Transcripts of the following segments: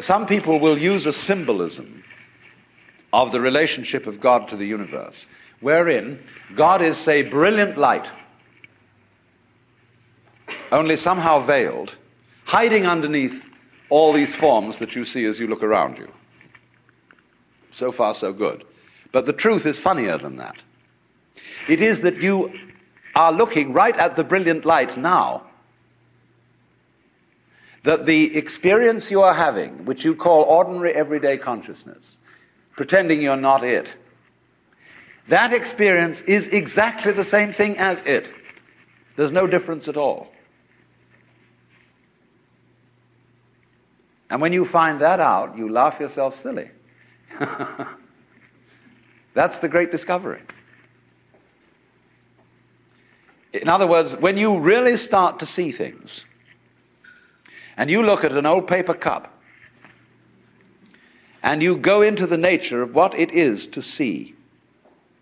some people will use a symbolism of the relationship of God to the universe, wherein God is, say, brilliant light, only somehow veiled, hiding underneath all these forms that you see as you look around you. So far, so good. But the truth is funnier than that. It is that you are looking right at the brilliant light now. That the experience you are having, which you call ordinary everyday consciousness, pretending you're not it, that experience is exactly the same thing as it. There's no difference at all. And when you find that out, you laugh yourself silly. That's the great discovery. In other words, when you really start to see things, and you look at an old paper cup, and you go into the nature of what it is to see,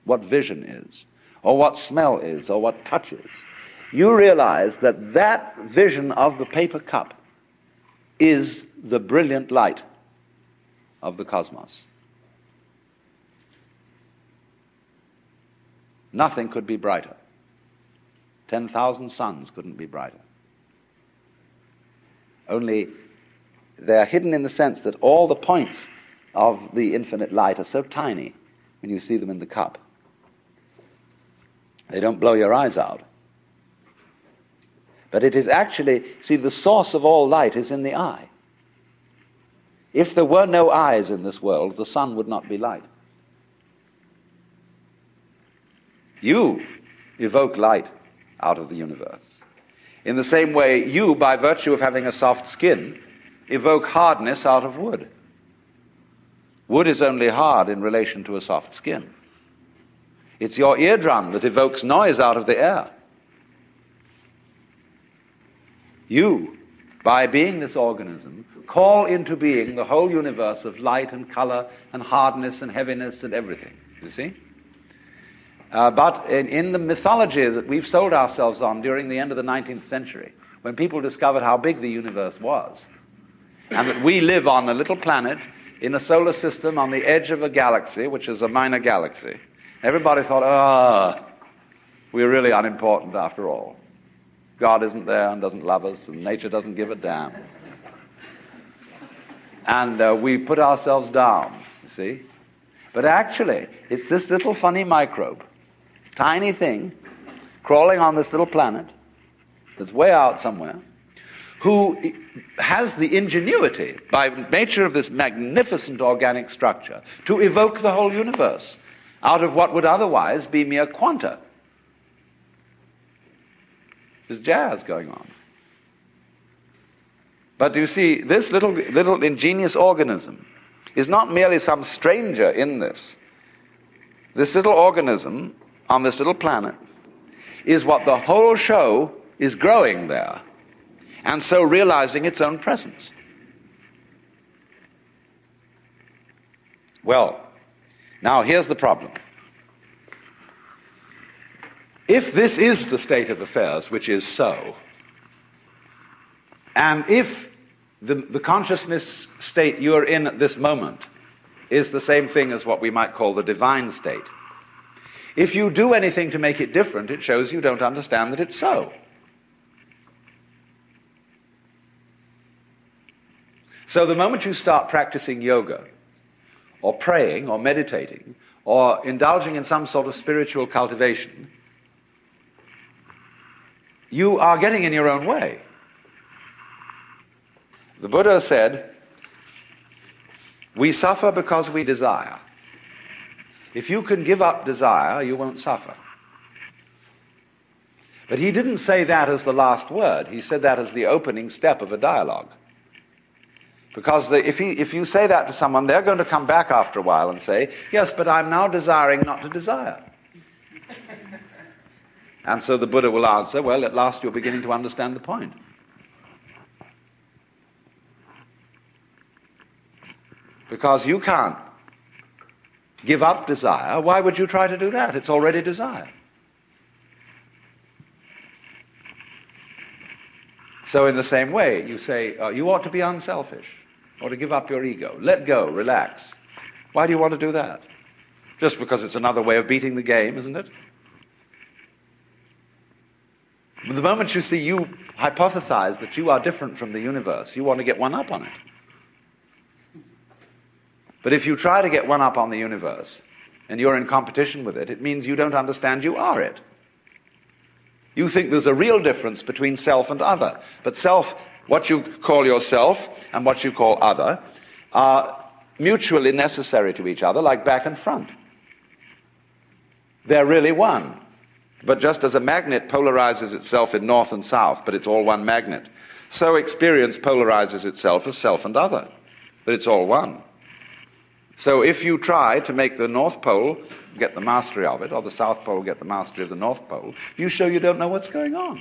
what vision is, or what smell is, or what touch is, you realize that that vision of the paper cup is the brilliant light of the cosmos. Nothing could be brighter. 10,000 suns couldn't be brighter. Only they're hidden in the sense that all the points of the infinite light are so tiny when you see them in the cup. They don't blow your eyes out. But it is actually, see, the source of all light is in the eye. If there were no eyes in this world, the sun would not be light. You evoke light out of the universe. In the same way, you, by virtue of having a soft skin, evoke hardness out of wood. Wood is only hard in relation to a soft skin. It's your eardrum that evokes noise out of the air. You, by being this organism, call into being the whole universe of light and color and hardness and heaviness and everything. You see? Uh, but in, in, the mythology that we've sold ourselves on during the end of the 19th century, when people discovered how big the universe was, and that we live on a little planet in a solar system on the edge of a galaxy, which is a minor galaxy, everybody thought, ah, oh, we're really unimportant after all. God isn't there and doesn't love us, and nature doesn't give a damn. And uh, we put ourselves down, you see. But actually, it's this little funny microbe tiny thing crawling on this little planet that's way out somewhere, who has the ingenuity, by nature of this magnificent organic structure, to evoke the whole universe out of what would otherwise be mere quanta. There's jazz going on. But you see, this little, little ingenious organism is not merely some stranger in this. This little organism on this little planet is what the whole show is growing there, and so realizing its own presence. Well, now here's the problem. If this is the state of affairs, which is so, and if the, the consciousness state you're in at this moment is the same thing as what we might call the divine state, if you do anything to make it different, it shows you don't understand that it's so. So the moment you start practicing yoga, or praying, or meditating, or indulging in some sort of spiritual cultivation, you are getting in your own way. The Buddha said, We suffer because we desire. If you can give up desire, you won't suffer. But he didn't say that as the last word. He said that as the opening step of a dialogue. Because the, if, he, if you say that to someone, they're going to come back after a while and say, Yes, but I'm now desiring not to desire. and so the Buddha will answer, Well, at last you're beginning to understand the point. Because you can't give up desire, why would you try to do that? It's already desire. So, in the same way, you say, uh, you ought to be unselfish. or to give up your ego. Let go, relax. Why do you want to do that? Just because it's another way of beating the game, isn't it? The moment you see you hypothesize that you are different from the universe, you want to get one up on it. But if you try to get one up on the universe and you're in competition with it, it means you don't understand you are it. You think there's a real difference between self and other. But self, what you call yourself and what you call other, are mutually necessary to each other, like back and front. They're really one. But just as a magnet polarizes itself in north and south, but it's all one magnet, so experience polarizes itself as self and other, but it's all one. So if you try to make the North Pole get the mastery of it, or the South Pole get the mastery of the North Pole, you show you don't know what's going on.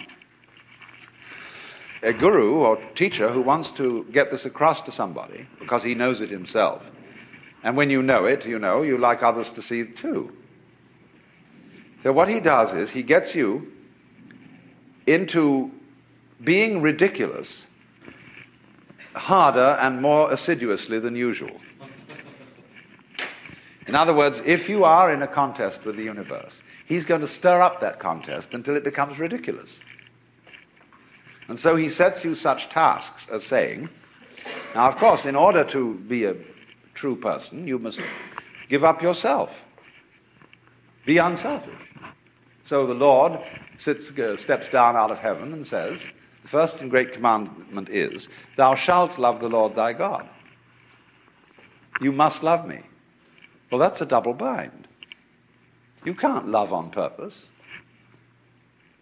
A guru or teacher who wants to get this across to somebody because he knows it himself, and when you know it, you know, you like others to see it too. So what he does is he gets you into being ridiculous harder and more assiduously than usual. In other words, if you are in a contest with the universe, he's going to stir up that contest until it becomes ridiculous. And so he sets you such tasks as saying, now, of course, in order to be a true person, you must give up yourself. Be unselfish. So the Lord sits, uh, steps down out of heaven and says, The first and great commandment is, Thou shalt love the Lord thy God. You must love me. Well, that's a double bind. You can't love on purpose.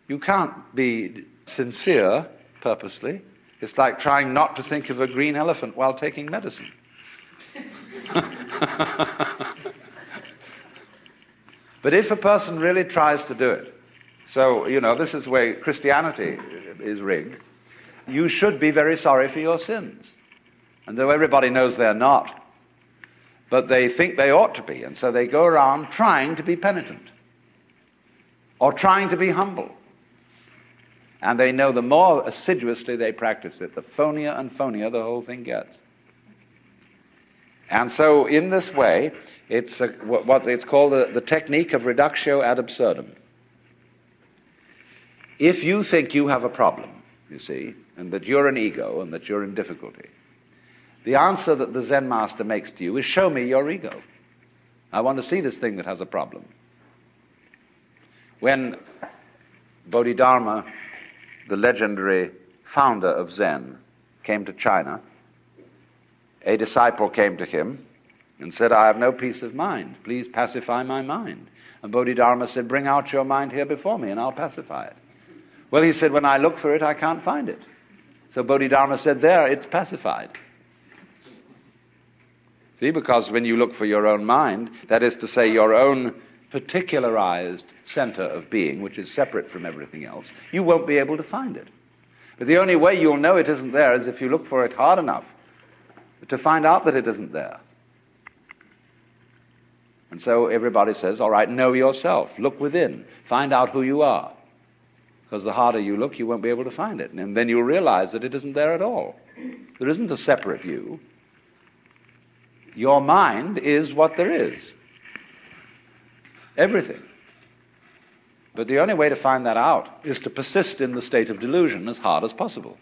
You can't be sincere purposely. It's like trying not to think of a green elephant while taking medicine. But if a person really tries to do it, so, you know, this is where Christianity is rigged, you should be very sorry for your sins. And though everybody knows they're not, but they think they ought to be, and so they go around trying to be penitent or trying to be humble. And they know the more assiduously they practice it, the phonier and phonier the whole thing gets. And so, in this way, it's a, what it's called the, the technique of reductio ad absurdum. If you think you have a problem, you see, and that you're an ego and that you're in difficulty, the answer that the Zen master makes to you is show me your ego. I want to see this thing that has a problem. When Bodhidharma, the legendary founder of Zen, came to China, a disciple came to him and said, I have no peace of mind. Please pacify my mind. And Bodhidharma said, Bring out your mind here before me and I'll pacify it. Well, he said, When I look for it, I can't find it. So Bodhidharma said, There, it's pacified. See, because when you look for your own mind, that is to say, your own particularized center of being, which is separate from everything else, you won't be able to find it. But the only way you'll know it isn't there is if you look for it hard enough to find out that it isn't there. And so everybody says, all right, know yourself. Look within. Find out who you are. Because the harder you look, you won't be able to find it. And then you'll realize that it isn't there at all. There isn't a separate you. Your mind is what there is. Everything. But the only way to find that out is to persist in the state of delusion as hard as possible.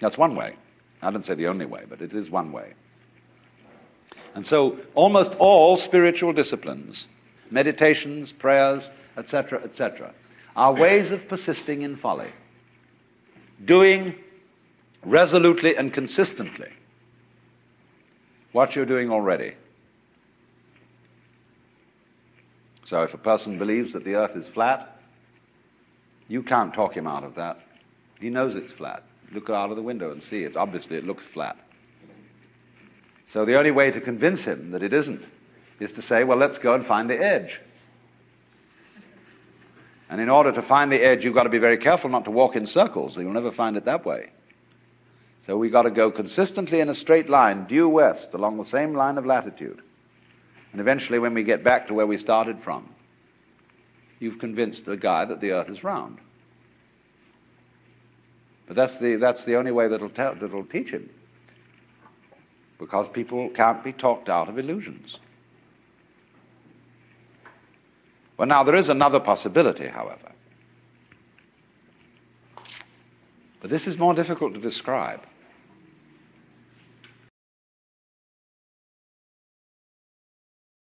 That's one way. I don't say the only way, but it is one way. And so almost all spiritual disciplines, meditations, prayers, etc., etc., are ways of persisting in folly. Doing resolutely and consistently what you're doing already. So if a person believes that the earth is flat, you can't talk him out of that. He knows it's flat. Look out of the window and see. It's obviously it looks flat. So the only way to convince him that it isn't is to say, well, let's go and find the edge. And in order to find the edge, you've got to be very careful not to walk in circles. You'll never find it that way. So we've got to go consistently in a straight line, due west, along the same line of latitude. And eventually, when we get back to where we started from, you've convinced the guy that the earth is round. But that's the, that's the only way that'll, tell, that'll teach him. because people can't be talked out of illusions. Well, now, there is another possibility, however. But this is more difficult to describe.